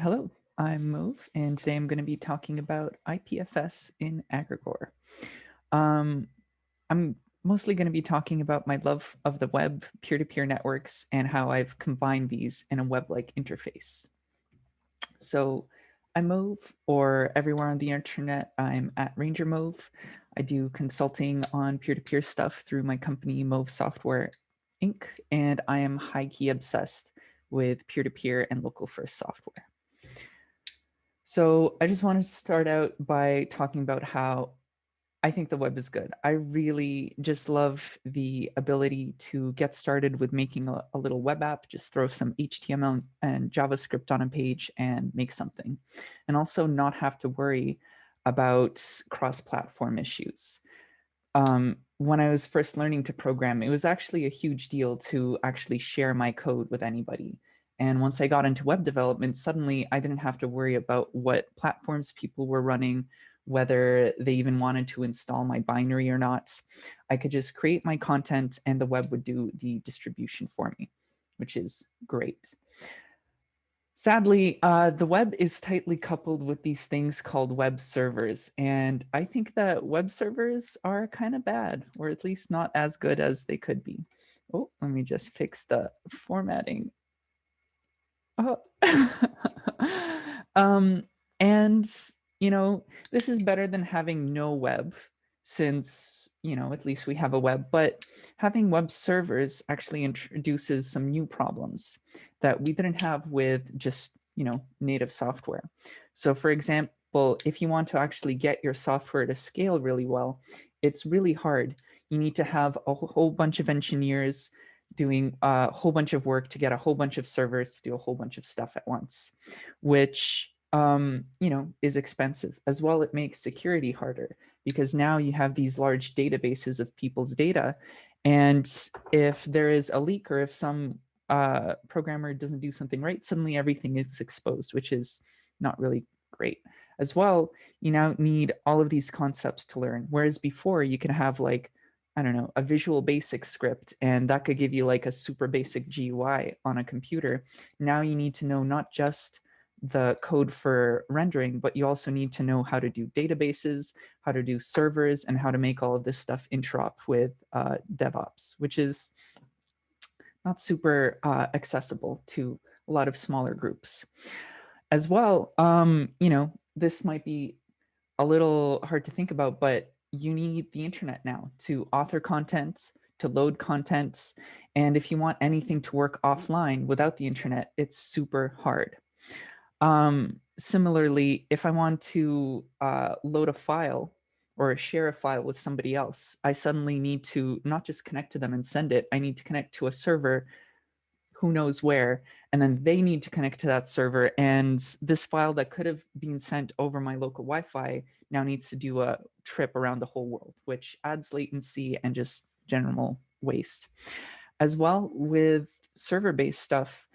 Hello, I'm Mauve, and today I'm going to be talking about IPFS in Agregore. Um, I'm mostly going to be talking about my love of the web, peer-to-peer -peer networks, and how I've combined these in a web-like interface. So I'm Mauve, or everywhere on the internet, I'm at RangerMauve. I do consulting on peer-to-peer -peer stuff through my company, Mauve Software Inc., and I am high-key obsessed with peer-to-peer -peer and local first software. So I just want to start out by talking about how I think the web is good. I really just love the ability to get started with making a, a, little web app, just throw some HTML and JavaScript on a page and make something. And also not have to worry about cross-platform issues. Um, when I was first learning to program, it was actually a huge deal to actually share my code with anybody. And once I got into web development, suddenly I didn't have to worry about what platforms people were running, whether they even wanted to install my binary or not. I could just create my content and the web would do the distribution for me, which is great. Sadly, uh, the web is tightly coupled with these things called web servers. And I think that web servers are kind of bad, or at least not as good as they could be. Oh, let me just fix the formatting Oh. um, and, you know, this is better than having no web since, you know, at least we have a web, but having web servers actually introduces some new problems that we didn't have with just, you know, native software. So for example, if you want to actually get your software to scale really well, it's really hard. You need to have a whole bunch of engineers doing a whole bunch of work to get a whole bunch of servers to do a whole bunch of stuff at once, which um, you know, is expensive. As well, it makes security harder because now you have these large databases of people's data. And if there is a leak or if some uh, programmer doesn't do something right, suddenly everything is exposed, which is not really great. As well, you now need all of these concepts to learn. Whereas before you can have like I don't know, a visual basic script, and that could give you like a super basic GUI on a computer. Now you need to know not just the code for rendering, but you also need to know how to do databases, how to do servers, and how to make all of this stuff interop with uh, DevOps, which is not super uh, accessible to a lot of smaller groups. As well, um, you know, this might be a little hard to think about, but you need the internet now to author content, to load content. And if you want anything to work offline without the internet, it's super hard. Um, similarly, if I want to uh, load a file or share a file with somebody else, I suddenly need to not just connect to them and send it, I need to connect to a server who knows where, and then they need to connect to that server. And this file that could have been sent over my local Wi-Fi now needs to do a trip around the whole world, which adds latency and just general waste. As well with server-based stuff,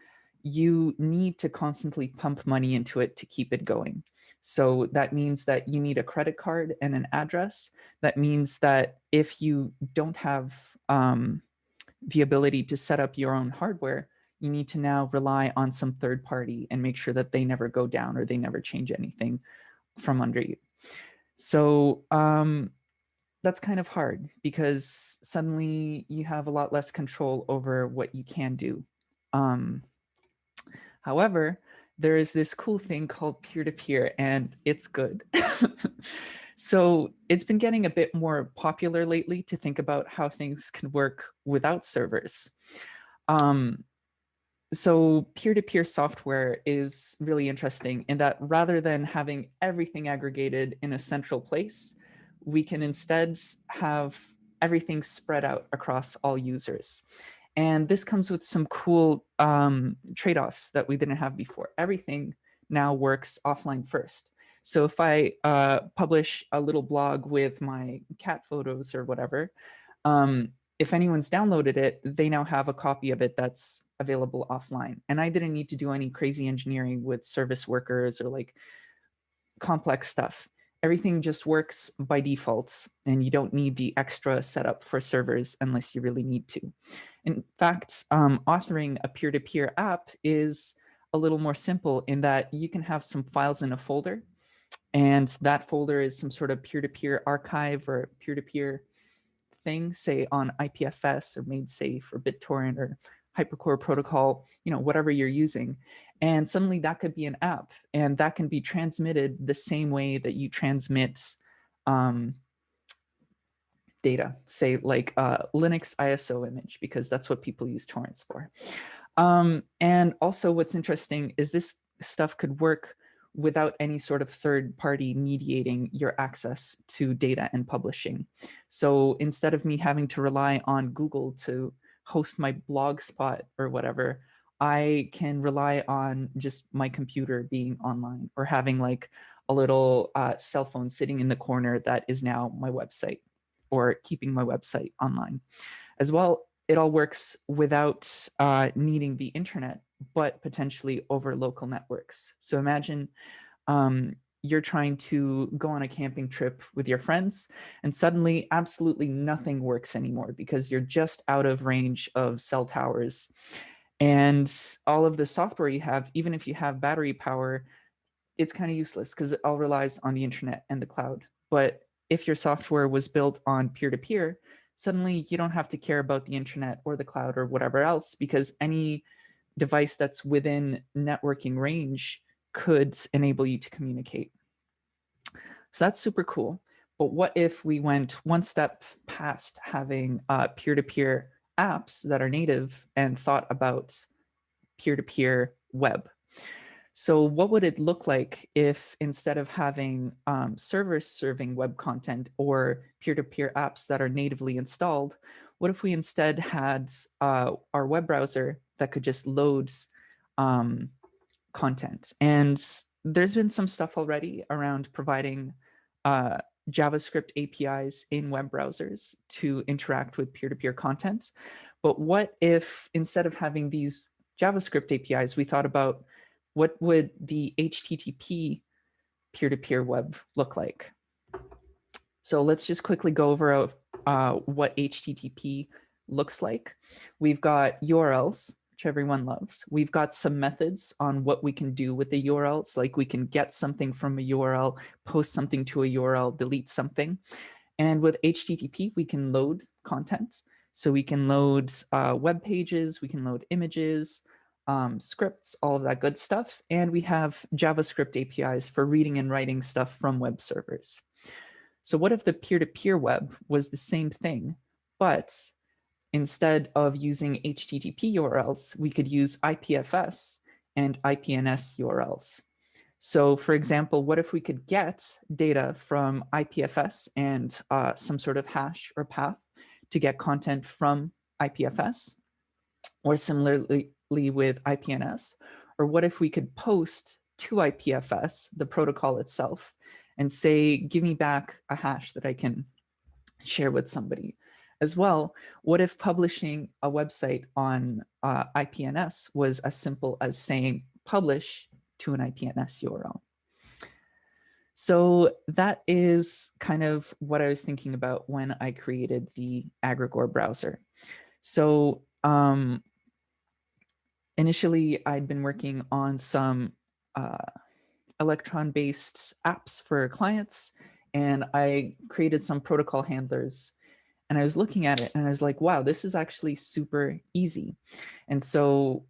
you need to constantly pump money into it to keep it going. So that means that you need a credit card and an address. That means that if you don't have um, the ability to set up your own hardware, you need to now rely on some third party and make sure that they never go down or they never change anything from under you. So um, that's kind of hard because suddenly you have a lot less control over what you can do. Um, however, there is this cool thing called peer-to-peer -peer, and it's good. so it's been getting a bit more popular lately to think about how things can work without servers. Um, so peer-to-peer -peer software is really interesting in that rather than having everything aggregated in a central place, we can instead have everything spread out across all users. And this comes with some cool um, trade-offs that we didn't have before. Everything now works offline first. So if I uh, publish a little blog with my cat photos or whatever, um, if anyone's downloaded it, they now have a copy of it that's available offline. And I didn't need to do any crazy engineering with service workers or like complex stuff. Everything just works by default and you don't need the extra setup for servers unless you really need to. In fact, um, authoring a peer-to-peer -peer app is a little more simple in that you can have some files in a folder and that folder is some sort of peer-to-peer -peer archive or peer-to-peer -peer thing, say on IPFS or MaidSafe or BitTorrent or Hypercore protocol, you know, whatever you're using. And suddenly that could be an app and that can be transmitted the same way that you transmit um, data, say like uh, Linux ISO image, because that's what people use torrents for. Um, and also what's interesting is this stuff could work without any sort of third party mediating your access to data and publishing. So instead of me having to rely on Google to host my blog spot or whatever, I can rely on just my computer being online or having like a little uh, cell phone sitting in the corner that is now my website or keeping my website online. As well, it all works without uh, needing the internet, but potentially over local networks. So imagine um, you're trying to go on a camping trip with your friends and suddenly absolutely nothing works anymore because you're just out of range of cell towers. And all of the software you have, even if you have battery power, it's kind of useless because it all relies on the internet and the cloud. But if your software was built on peer-to-peer, -peer, suddenly you don't have to care about the internet or the cloud or whatever else because any device that's within networking range could enable you to communicate. So that's super cool. But what if we went one step past having uh, peer-to-peer -peer apps that are native and thought about peer-to-peer -peer web? So what would it look like if instead of having um, servers serving web content or peer-to-peer -peer apps that are natively installed, what if we instead had uh, our web browser that could just load um, content? And there's been some stuff already around providing uh, JavaScript APIs in web browsers to interact with peer-to-peer -peer content. But what if instead of having these JavaScript APIs, we thought about what would the HTTP peer-to-peer -peer web look like? So let's just quickly go over uh, what HTTP looks like. We've got URLs, which everyone loves. We've got some methods on what we can do with the URLs, like we can get something from a URL, post something to a URL, delete something. And with HTTP, we can load content. So we can load uh, web pages, we can load images, um, scripts, all of that good stuff. And we have JavaScript APIs for reading and writing stuff from web servers. So what if the peer-to-peer -peer web was the same thing, but instead of using HTTP URLs, we could use IPFS and IPNS URLs. So for example, what if we could get data from IPFS and uh, some sort of hash or path to get content from IPFS? Or similarly, with IPNS? Or what if we could post to IPFS, the protocol itself, and say, give me back a hash that I can share with somebody? As well, what if publishing a website on uh, IPNS was as simple as saying publish to an IPNS URL? So that is kind of what I was thinking about when I created the Agregore browser. So um, initially I'd been working on some uh, Electron-based apps for clients, and I created some protocol handlers. And I was looking at it and I was like, wow, this is actually super easy. And so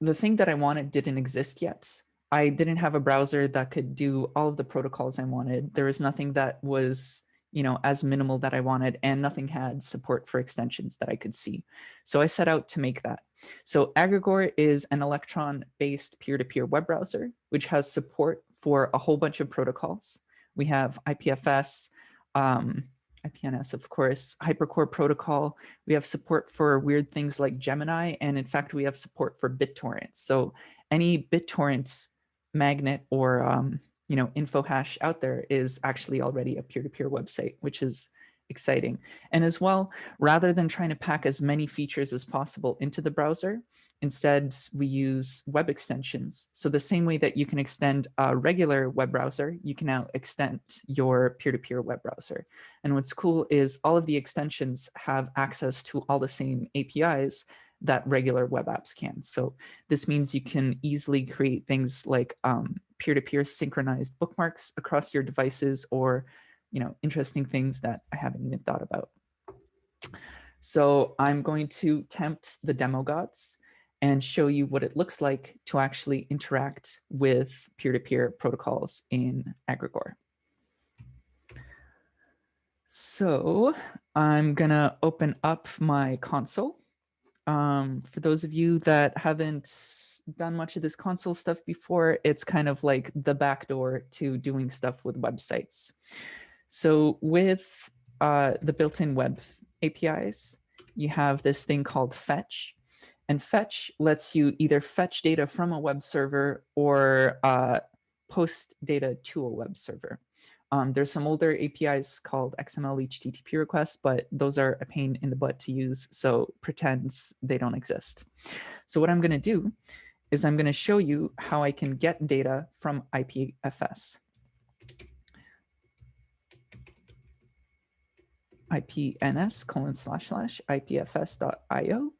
the thing that I wanted didn't exist yet. I didn't have a browser that could do all of the protocols I wanted. There was nothing that was you know, as minimal that I wanted and nothing had support for extensions that I could see. So I set out to make that. So Agregore is an Electron-based peer-to-peer web browser, which has support for a whole bunch of protocols. We have IPFS, um, IPNS, of course, Hypercore protocol. We have support for weird things like Gemini, and in fact, we have support for BitTorrent. So any BitTorrent magnet or um, you know, info hash out there is actually already a peer-to-peer -peer website, which is exciting. And as well, rather than trying to pack as many features as possible into the browser, instead we use web extensions. So the same way that you can extend a regular web browser, you can now extend your peer-to-peer -peer web browser. And what's cool is all of the extensions have access to all the same APIs that regular web apps can. So this means you can easily create things like um, peer-to-peer -peer synchronized bookmarks across your devices or you know, interesting things that I haven't even thought about. So I'm going to tempt the demo gods and show you what it looks like to actually interact with peer-to-peer -peer protocols in Agregore. So I'm gonna open up my console. Um, for those of you that haven't done much of this console stuff before, it's kind of like the backdoor to doing stuff with websites. So with uh, the built-in web APIs, you have this thing called fetch. And fetch lets you either fetch data from a web server or uh, post data to a web server. Um, there's some older APIs called XML HTTP requests, but those are a pain in the butt to use, so pretends they don't exist. So what I'm going to do is I'm going to show you how I can get data from IPFS. IPNS colon slash slash IPFS.io.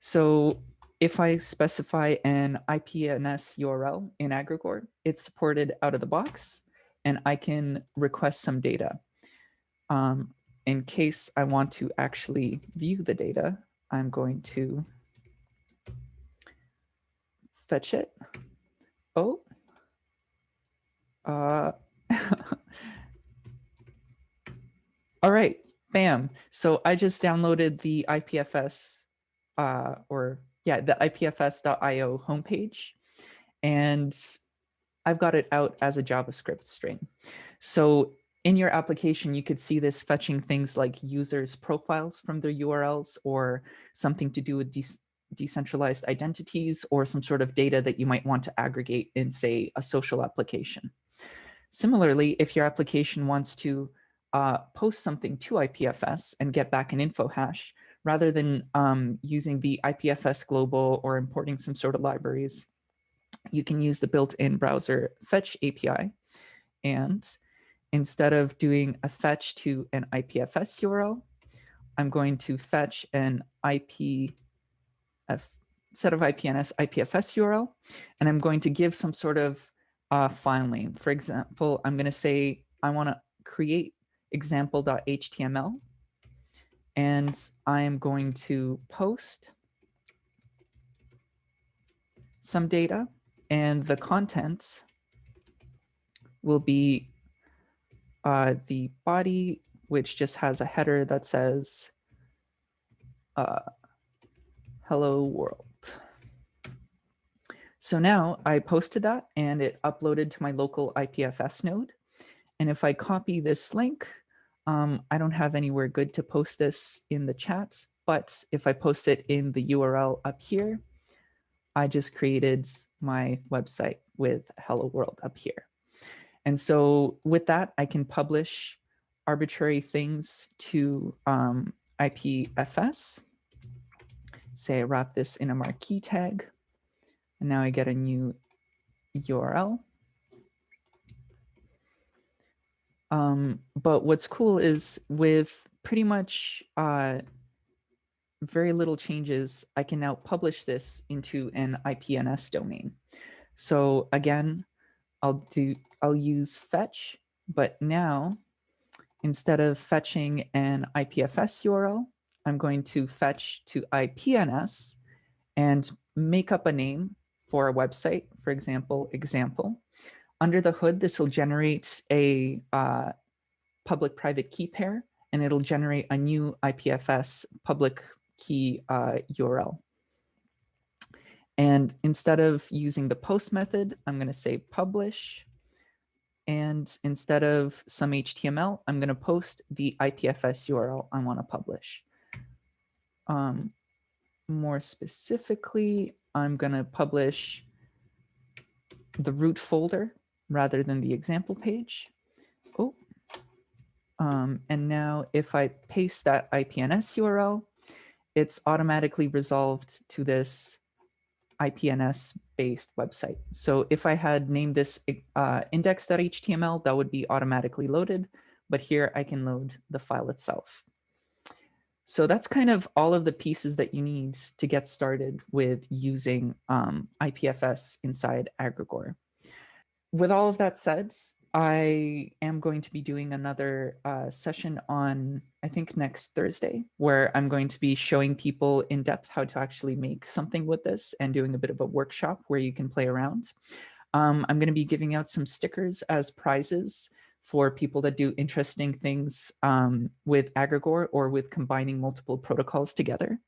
So if I specify an IPNS URL in Agregore, it's supported out of the box, and I can request some data. Um, in case I want to actually view the data, I'm going to fetch it. Oh, uh, All right, bam. So I just downloaded the IPFS uh, or yeah, the IPFS.io homepage, and I've got it out as a JavaScript string. So in your application, you could see this fetching things like users' profiles from their URLs or something to do with de decentralized identities or some sort of data that you might want to aggregate in, say, a social application. Similarly, if your application wants to uh, post something to IPFS and get back an info hash rather than um, using the IPFS global or importing some sort of libraries. You can use the built-in browser fetch API. And instead of doing a fetch to an IPFS URL, I'm going to fetch an IP set of IPNS IPFS URL, and I'm going to give some sort of uh, file name. For example, I'm going to say I want to create example.html. And I'm going to post some data and the content will be uh, the body, which just has a header that says, uh, hello world. So now I posted that and it uploaded to my local IPFS node. And if I copy this link, um, I don't have anywhere good to post this in the chats, but if I post it in the URL up here, I just created my website with hello world up here. And so with that, I can publish arbitrary things to um, IPFS. Say I wrap this in a marquee tag, and now I get a new URL. Um, but what's cool is with pretty much uh, very little changes, I can now publish this into an IPNS domain. So again, I'll do I'll use fetch, but now instead of fetching an IPFS URL, I'm going to fetch to IPNS and make up a name for a website, for example, example. Under the hood, this will generate a uh, public-private key pair, and it'll generate a new IPFS public key uh, URL. And instead of using the post method, I'm going to say publish. And instead of some HTML, I'm going to post the IPFS URL I want to publish. Um, more specifically, I'm going to publish the root folder rather than the example page. Oh, um, and now if I paste that IPNS URL, it's automatically resolved to this IPNS based website. So if I had named this uh, index.html, that would be automatically loaded, but here I can load the file itself. So that's kind of all of the pieces that you need to get started with using um, IPFS inside Agregore. With all of that said, I am going to be doing another uh, session on, I think next Thursday, where I'm going to be showing people in depth how to actually make something with this and doing a bit of a workshop where you can play around. Um, I'm going to be giving out some stickers as prizes for people that do interesting things um, with Agregore or with combining multiple protocols together.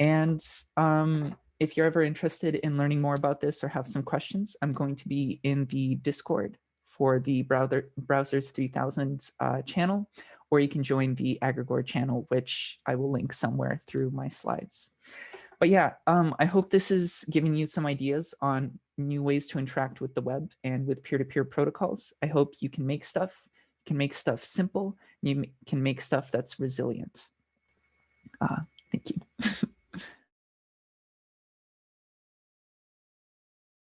And um, if you're ever interested in learning more about this or have some questions, I'm going to be in the Discord for the Browser, Browsers 3000 uh, channel, or you can join the Agregore channel, which I will link somewhere through my slides. But yeah, um, I hope this is giving you some ideas on new ways to interact with the web and with peer-to-peer -peer protocols. I hope you can make stuff, can make stuff simple, you can make stuff that's resilient. Uh, thank you.